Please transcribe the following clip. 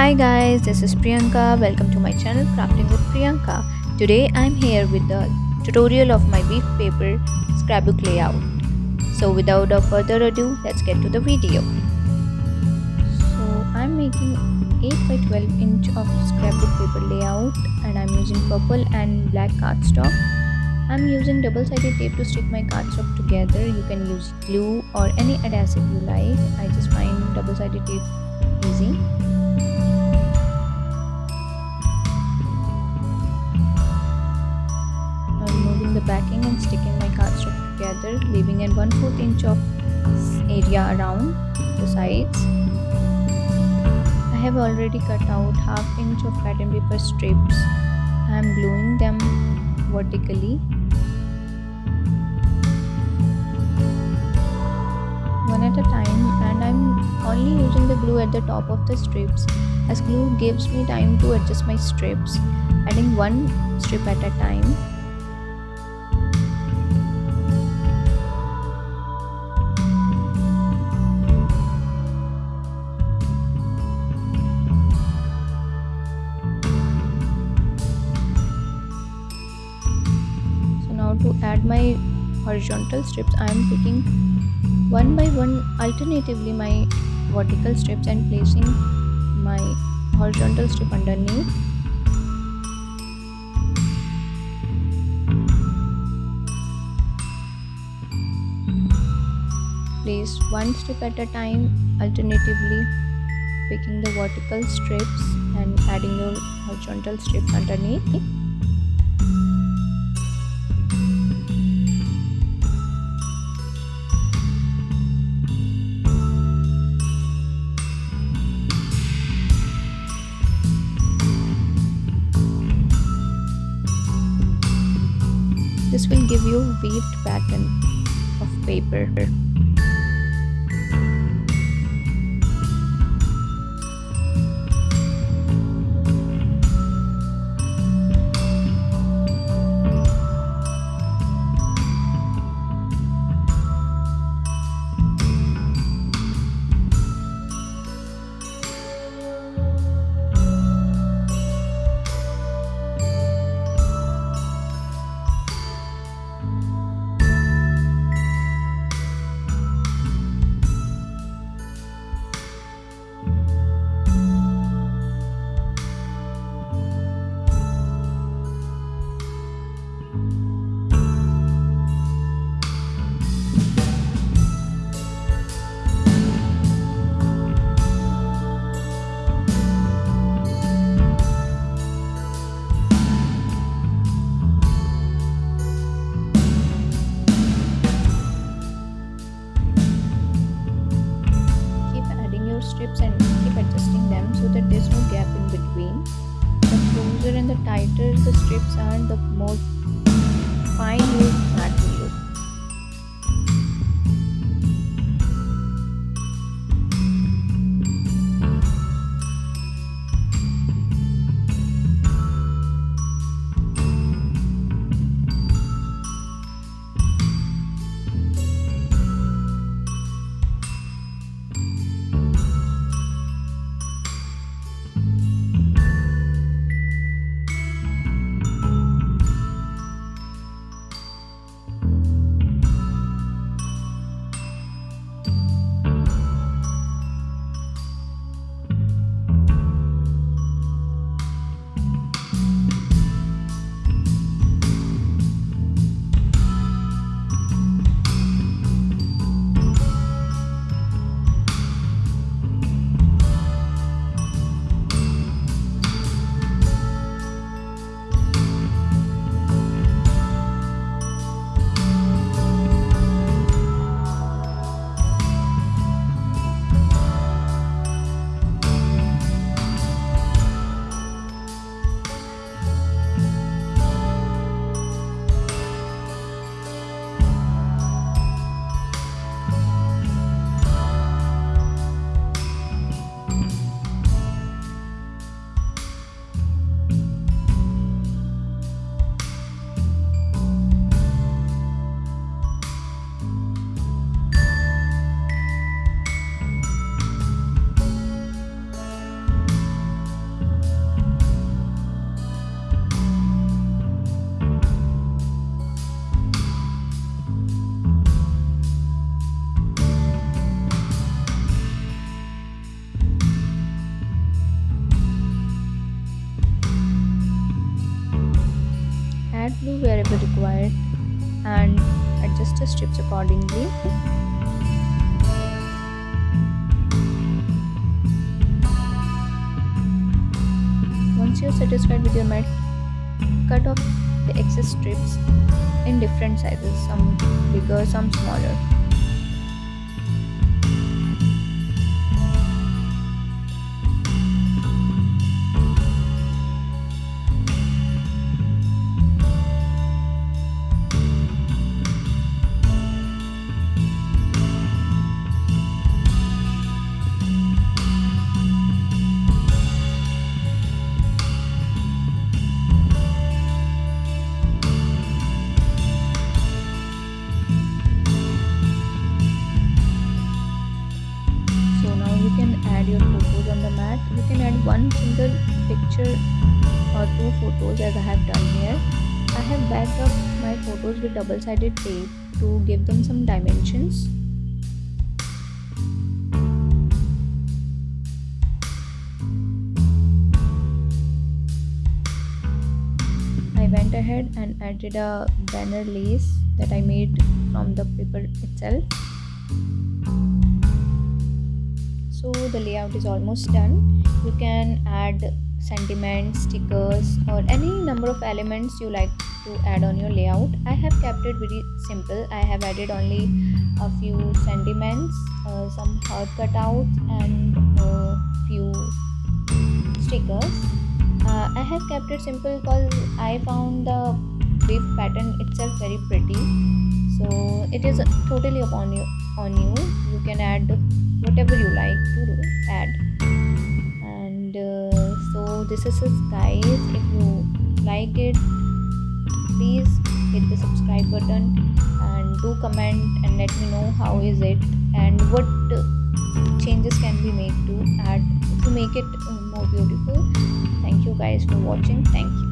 Hi guys, this is Priyanka. Welcome to my channel Crafting with Priyanka. Today I'm here with the tutorial of my weave paper scrapbook layout. So without a further ado, let's get to the video. So I'm making 8 by 12 inch of scrapbook paper layout and I'm using purple and black cardstock. I'm using double-sided tape to stick my cardstock together. You can use glue or any adhesive you like. I just find double-sided tape easy. Sticking my cardstock together leaving an 1 4 inch of area around the sides. I have already cut out half inch of pattern paper strips. I am gluing them vertically. One at a time and I'm only using the glue at the top of the strips as glue gives me time to adjust my strips adding one strip at a time my horizontal strips I am picking one by one alternatively my vertical strips and placing my horizontal strip underneath. Place one strip at a time alternatively picking the vertical strips and adding your horizontal strips underneath This will give you a weaved pattern of paper. The tighter the strips are, the more fine mat be required and adjust the strips accordingly. Once you're satisfied with your mat cut off the excess strips in different sizes some bigger some smaller add your photos on the mat. You can add one single picture or two photos as I have done here. I have backed up my photos with double-sided tape to give them some dimensions. I went ahead and added a banner lace that I made from the paper itself so the layout is almost done. You can add sentiments stickers or any number of elements you like to add on your layout. I have kept it very simple. I have added only a few sentiments uh, some heart cutouts and a few stickers. Uh, i have kept it simple because i found the leaf pattern itself very pretty. So it is totally upon you on you. You can add whatever you like to do add. And uh, so this is it guys. If you like it please hit the subscribe button and do comment and let me know how is it and what changes can be made to add to make it more beautiful. Thank you guys for watching. Thank you